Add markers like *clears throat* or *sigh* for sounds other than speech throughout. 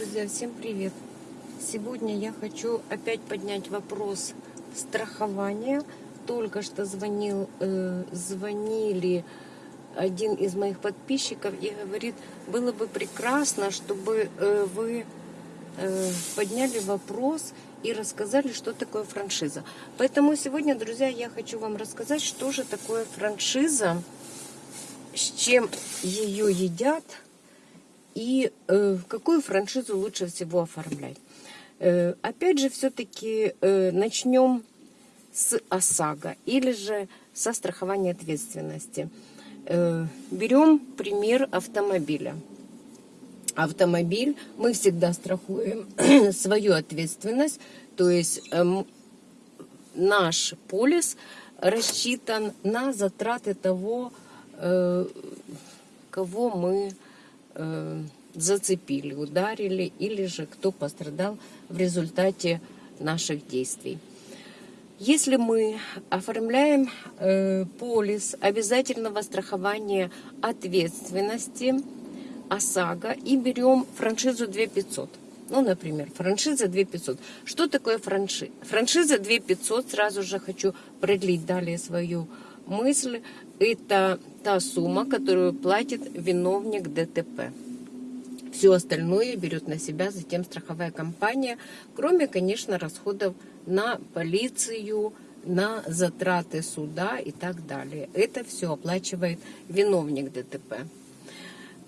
друзья, всем привет! Сегодня я хочу опять поднять вопрос страхования. Только что звонил, э, звонили один из моих подписчиков и говорит, было бы прекрасно, чтобы э, вы э, подняли вопрос и рассказали, что такое франшиза. Поэтому сегодня, друзья, я хочу вам рассказать, что же такое франшиза, с чем ее едят – и э, какую франшизу лучше всего оформлять. Э, опять же, все-таки э, начнем с ОСАГО или же со страхования ответственности. Э, берем пример автомобиля. Автомобиль мы всегда страхуем *clears throat* свою ответственность, то есть э, наш полис рассчитан на затраты того, э, кого мы э, зацепили, ударили, или же кто пострадал в результате наших действий. Если мы оформляем э, полис обязательного страхования ответственности ОСАГО и берем франшизу 2500, ну, например, франшиза 2500. Что такое франшиза? Франшиза 2500, сразу же хочу продлить далее свою мысль, это та сумма, которую платит виновник ДТП. Все остальное берет на себя затем страховая компания, кроме, конечно, расходов на полицию, на затраты суда и так далее. Это все оплачивает виновник ДТП.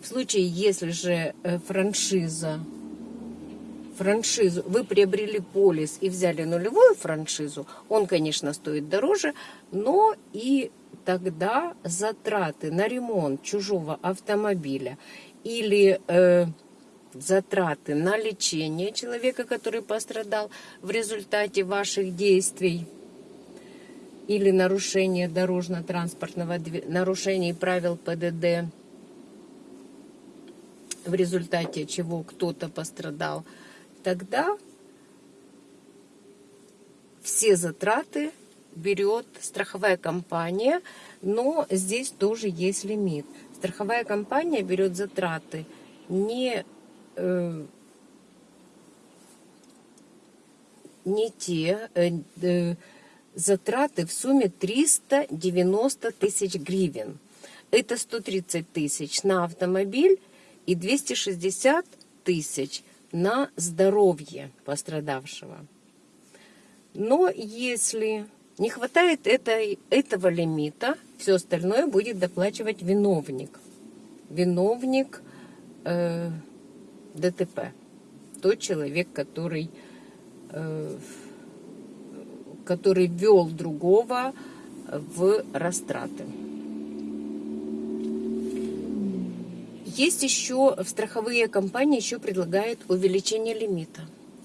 В случае, если же э, франшиза, франшизу, вы приобрели полис и взяли нулевую франшизу, он, конечно, стоит дороже, но и тогда затраты на ремонт чужого автомобиля или э, затраты на лечение человека, который пострадал в результате ваших действий или нарушения дорожно-транспортного нарушений правил ПДД, в результате чего кто-то пострадал, тогда все затраты берет страховая компания, но здесь тоже есть лимит. Страховая компания берет затраты не, э, не те э, э, затраты в сумме 390 тысяч гривен. Это 130 тысяч на автомобиль и 260 тысяч на здоровье пострадавшего. Но если не хватает этой, этого лимита, все остальное будет доплачивать виновник. Виновник э, ДТП. Тот человек, который, э, который вел другого в растраты. Есть еще, в страховые компании еще предлагают увеличение лимита.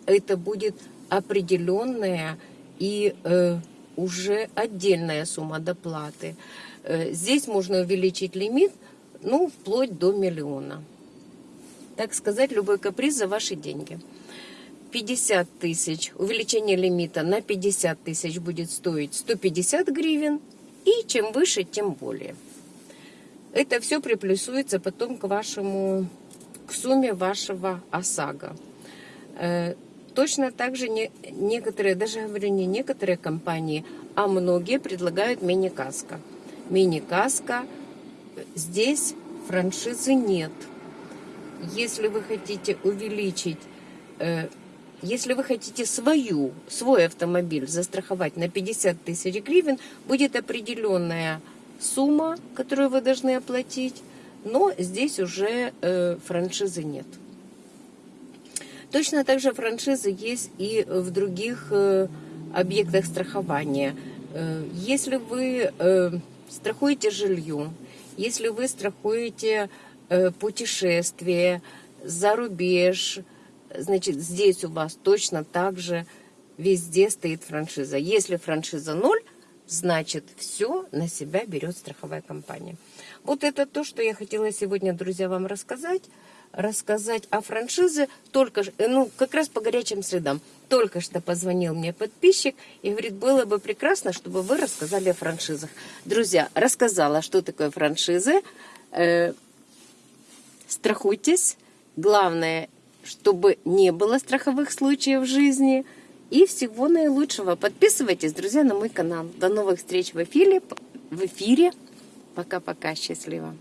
Это будет определенная и э, уже отдельная сумма доплаты. Э, здесь можно увеличить лимит, ну, вплоть до миллиона. Так сказать, любой каприз за ваши деньги. 50 тысяч, увеличение лимита на 50 тысяч будет стоить 150 гривен, и чем выше, тем более. Это все приплюсуется потом к вашему, к сумме вашего ОСАГО. Э, Точно так же не, некоторые, даже говорю не некоторые компании, а многие предлагают мини-каско. Мини-каско, здесь франшизы нет. Если вы хотите увеличить, э, если вы хотите свою, свой автомобиль застраховать на 50 тысяч гривен, будет определенная сумма, которую вы должны оплатить, но здесь уже э, франшизы нет. Точно так же франшизы есть и в других э, объектах страхования. Э, если вы э, страхуете жилье, если вы страхуете путешествие за рубеж, значит, здесь у вас точно так же везде стоит франшиза. Если франшиза ноль, значит, все на себя берет страховая компания. Вот это то, что я хотела сегодня, друзья, вам рассказать рассказать о франшизе, только, ну, как раз по горячим следам. Только что позвонил мне подписчик и говорит, было бы прекрасно, чтобы вы рассказали о франшизах. Друзья, рассказала, что такое франшизы. Э, страхуйтесь. Главное, чтобы не было страховых случаев в жизни. И всего наилучшего. Подписывайтесь, друзья, на мой канал. До новых встреч в эфире. В эфире. Пока-пока. Счастливо.